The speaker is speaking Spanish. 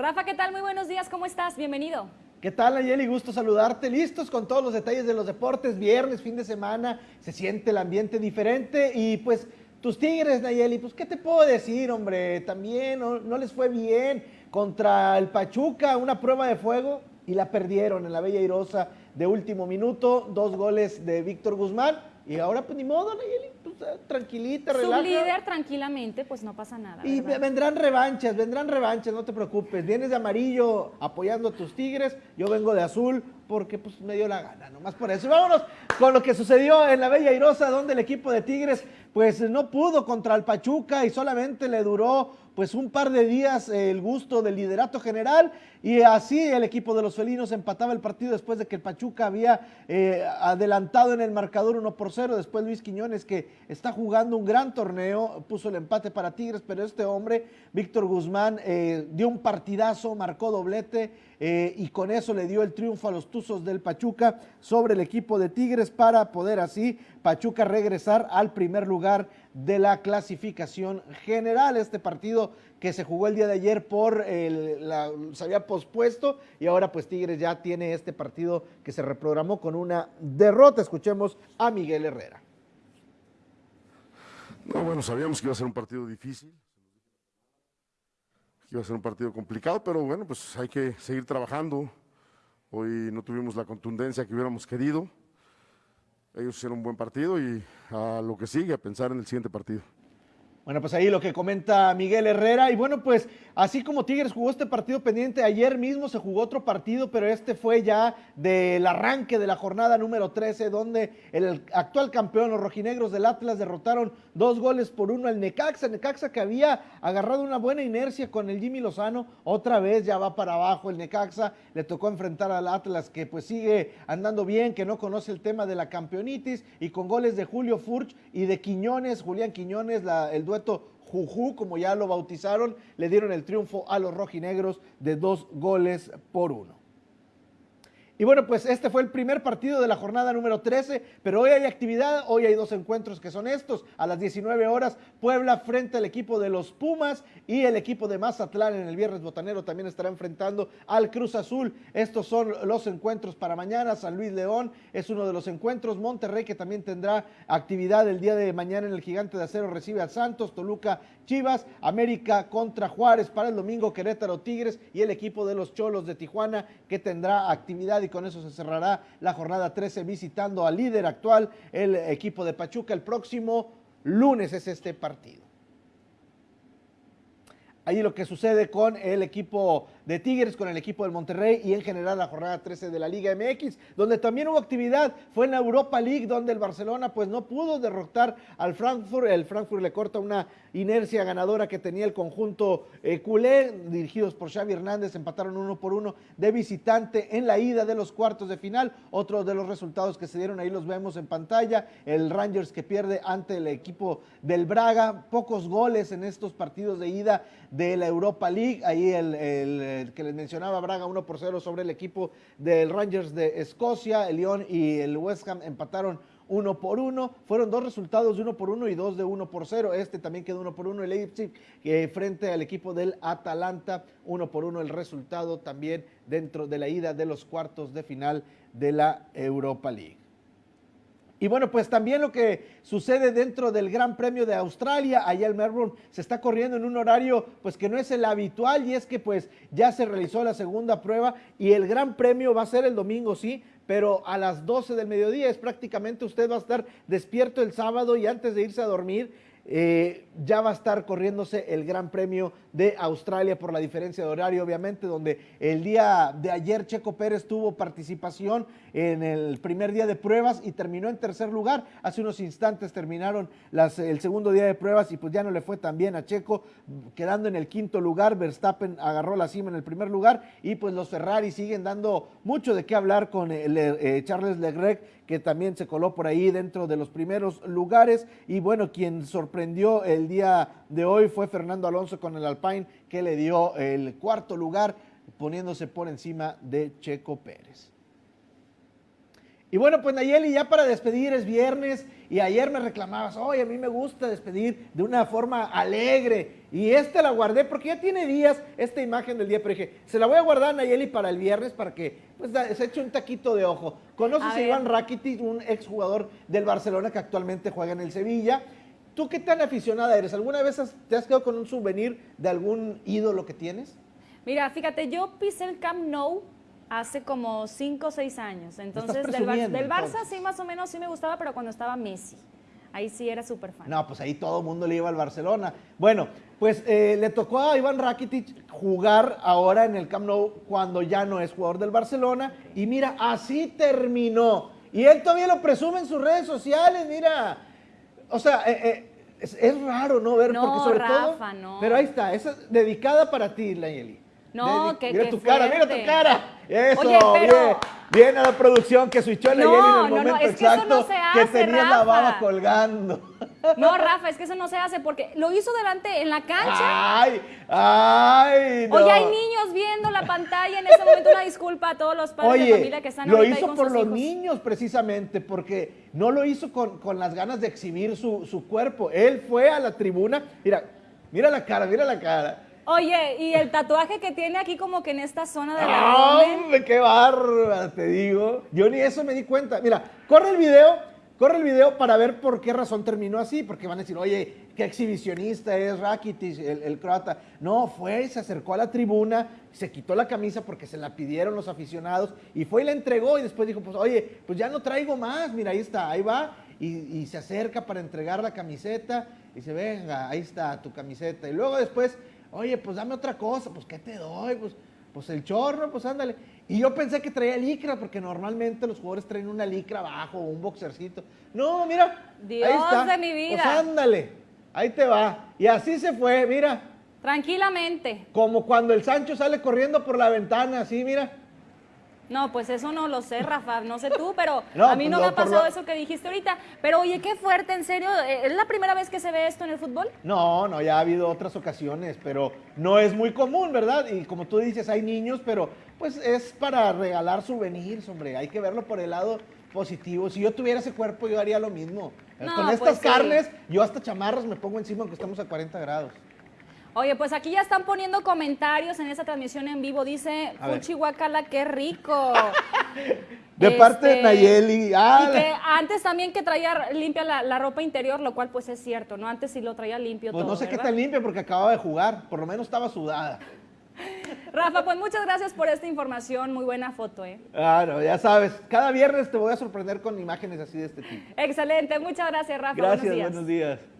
Rafa, ¿qué tal? Muy buenos días, ¿cómo estás? Bienvenido. ¿Qué tal, Nayeli? Gusto saludarte. Listos con todos los detalles de los deportes. Viernes, fin de semana, se siente el ambiente diferente y pues tus Tigres, Nayeli, pues ¿qué te puedo decir, hombre? También no, no les fue bien contra el Pachuca, una prueba de fuego y la perdieron en la Bella Irosa de último minuto, dos goles de Víctor Guzmán y ahora, pues ni modo, Nayeli, tranquilita, relaja. líder tranquilamente, pues no pasa nada. Y ¿verdad? vendrán revanchas, vendrán revanchas, no te preocupes. Vienes de amarillo apoyando a tus tigres, yo vengo de azul porque pues me dio la gana, nomás por eso. Y vámonos con lo que sucedió en la Bella Irosa, donde el equipo de Tigres pues no pudo contra el Pachuca y solamente le duró pues un par de días el gusto del liderato general y así el equipo de los felinos empataba el partido después de que el Pachuca había eh, adelantado en el marcador 1 por 0. Después Luis Quiñones, que está jugando un gran torneo, puso el empate para Tigres, pero este hombre, Víctor Guzmán, eh, dio un partidazo, marcó doblete eh, y con eso le dio el triunfo a los Tuzos del Pachuca sobre el equipo de Tigres para poder así Pachuca regresar al primer lugar de la clasificación general. Este partido que se jugó el día de ayer por el, la, se había pospuesto y ahora pues Tigres ya tiene este partido que se reprogramó con una derrota. Escuchemos a Miguel Herrera. No, bueno, sabíamos que iba a ser un partido difícil, iba a ser un partido complicado, pero bueno, pues hay que seguir trabajando. Hoy no tuvimos la contundencia que hubiéramos querido. Ellos hicieron un buen partido y a lo que sigue, a pensar en el siguiente partido. Bueno, pues ahí lo que comenta Miguel Herrera. Y bueno, pues así como Tigres jugó este partido pendiente, ayer mismo se jugó otro partido, pero este fue ya del arranque de la jornada número 13, donde el actual campeón, los rojinegros del Atlas, derrotaron dos goles por uno al Necaxa. Necaxa que había agarrado una buena inercia con el Jimmy Lozano, otra vez ya va para abajo el Necaxa. Le tocó enfrentar al Atlas que pues sigue andando bien, que no conoce el tema de la campeonitis y con goles de Julio Furch y de Quiñones, Julián Quiñones, la, el dueto Juju, como ya lo bautizaron, le dieron el triunfo a los rojinegros de dos goles por uno. Y bueno, pues este fue el primer partido de la jornada número 13, pero hoy hay actividad, hoy hay dos encuentros que son estos. A las 19 horas, Puebla frente al equipo de los Pumas y el equipo de Mazatlán en el Viernes Botanero también estará enfrentando al Cruz Azul. Estos son los encuentros para mañana. San Luis León es uno de los encuentros. Monterrey que también tendrá actividad el día de mañana en el Gigante de Acero recibe a Santos, Toluca, Chivas, América contra Juárez para el domingo, Querétaro Tigres y el equipo de los Cholos de Tijuana que tendrá actividad y con eso se cerrará la jornada 13 visitando al líder actual, el equipo de Pachuca. El próximo lunes es este partido. Ahí lo que sucede con el equipo de Tigres, con el equipo del Monterrey y en general la jornada 13 de la Liga MX, donde también hubo actividad, fue en la Europa League, donde el Barcelona pues no pudo derrotar al Frankfurt, el Frankfurt le corta una inercia ganadora que tenía el conjunto eh, culé, dirigidos por Xavi Hernández, empataron uno por uno de visitante en la ida de los cuartos de final, otro de los resultados que se dieron ahí los vemos en pantalla, el Rangers que pierde ante el equipo del Braga, pocos goles en estos partidos de ida de la Europa League, ahí el, que les mencionaba Braga 1 por 0 sobre el equipo del Rangers de Escocia, el Lyon y el West Ham empataron uno por uno. Fueron dos resultados de uno por uno y dos de uno por cero. Este también quedó uno por uno. El Leipzig eh, frente al equipo del Atalanta, uno por uno el resultado también dentro de la ida de los cuartos de final de la Europa League. Y bueno, pues también lo que sucede dentro del Gran Premio de Australia, allá en Melbourne, se está corriendo en un horario pues que no es el habitual y es que pues ya se realizó la segunda prueba y el Gran Premio va a ser el domingo, sí, pero a las 12 del mediodía es prácticamente usted va a estar despierto el sábado y antes de irse a dormir eh, ya va a estar corriéndose el Gran Premio de Australia por la diferencia de horario, obviamente, donde el día de ayer Checo Pérez tuvo participación en el primer día de pruebas y terminó en tercer lugar. Hace unos instantes terminaron el segundo día de pruebas y pues ya no le fue tan bien a Checo, quedando en el quinto lugar. Verstappen agarró la cima en el primer lugar y pues los Ferrari siguen dando mucho de qué hablar con el, eh, Charles Leclerc, que también se coló por ahí dentro de los primeros lugares. Y bueno, quien sorprendió el día de hoy fue Fernando Alonso con el Alpine, que le dio el cuarto lugar, poniéndose por encima de Checo Pérez. Y bueno, pues Nayeli, ya para despedir es viernes y ayer me reclamabas, oye, a mí me gusta despedir de una forma alegre. Y esta la guardé porque ya tiene días esta imagen del día, pero dije, se la voy a guardar Nayeli para el viernes para que pues, se eche un taquito de ojo. ¿Conoces A. Iván Rakitic, un exjugador del Barcelona que actualmente juega en el Sevilla? ¿Tú qué tan aficionada eres? ¿Alguna vez has- te has quedado con un souvenir de algún ídolo que tienes? Mira, fíjate, yo pisé el Camp Nou hace como 5 o 6 años. Entonces, del, Bar- presumiendo, del Barça entonces. sí, más o menos sí me gustaba, pero cuando estaba Messi. Ahí sí era súper fan. No, pues ahí todo el mundo le iba al Barcelona. Bueno, pues eh, le tocó a Iván Rakitic jugar ahora en el Camp Nou cuando ya no es jugador del Barcelona. Y mira, así terminó. Y él todavía lo presume en sus redes sociales, mira. O sea, eh, eh, es, es raro, ¿no? Ver, No, porque sobre todo... Rafa, no. Pero ahí está, esa es dedicada para ti, Nayeli. No, que- Mira que tu cara, mira tu cara. Eso, Oye, pero- bien. Bien a la producción que switchó a No, en el no, no, momento es que eso exacto no se que hace, tenía la baba colgando. No, Rafa, es que eso no se hace porque lo hizo delante en la cancha. Ay, ay, no. Oye, hay niños viendo la pantalla en ese momento. Una disculpa a todos los padres de Oye, familia que están lo ahorita ahí hizo con por sus los hijos. niños precisamente, porque no lo hizo con, con las ganas de exhibir su, su cuerpo. Él fue a la tribuna, mira, mira la cara, mira la cara. Oye, y el tatuaje que tiene aquí como que en esta zona del abdomen. ¡Hombre, qué bárbara, te digo! Yo ni eso me di cuenta. Mira, corre el video, corre el video para ver por qué razón terminó así, porque van a decir, oye, qué exhibicionista es Rakitic, el, croata. No, fue, se acercó a la tribuna, se quitó la camisa porque se la pidieron los aficionados y fue y la entregó y después dijo, pues oye, pues ya no traigo más, mira, ahí está, ahí va. Y, y se acerca para entregar la camiseta y dice, venga, ahí está tu camiseta. Y luego después, oye, pues dame otra cosa, pues ¿qué te doy? Pues, pues el chorro, pues ándale. Y yo pensé que traía licra, porque normalmente los jugadores traen una licra abajo o un boxercito. No, mira. Dios ahí está. de mi vida. Pues ándale, ahí te va. Y así se fue, mira. Tranquilamente. Como cuando el Sancho sale corriendo por la ventana, así, mira. No, pues eso no lo sé, Rafa, no sé tú, pero No, a mí pues no me ha pasado lo- eso que dijiste ahorita. Pero oye, qué fuerte, en serio, eh, ¿es la primera vez que se ve esto en el fútbol? No, no, ya ha habido otras ocasiones, pero no es muy común, ¿verdad? Y como tú dices, hay niños, pero pues es para regalar souvenirs, hombre. Hay que verlo por el lado positivo. Si yo tuviera ese cuerpo, yo haría lo mismo. No, Con pues estas sí. carnes, yo hasta chamarras me pongo encima aunque estamos a 40 grados. Oye, pues aquí ya están poniendo comentarios en esa transmisión en vivo. Dice. Fuchi Guacala, qué rico. De parte de Este, Nayeli. Ah, y que antes también que traía limpia la, la ropa interior, lo cual pues es cierto, ¿no? Antes sí lo traía limpio pues todo, no sé qué tan limpia porque acababa de jugar. Por lo menos estaba sudada. Rafa, pues muchas gracias por esta información. Muy buena foto, ¿eh? Ah, no, ya sabes. Cada viernes te voy a sorprender con imágenes así de este tipo. Excelente. Muchas gracias, Rafa. Gracias, Buenos días. buenos días.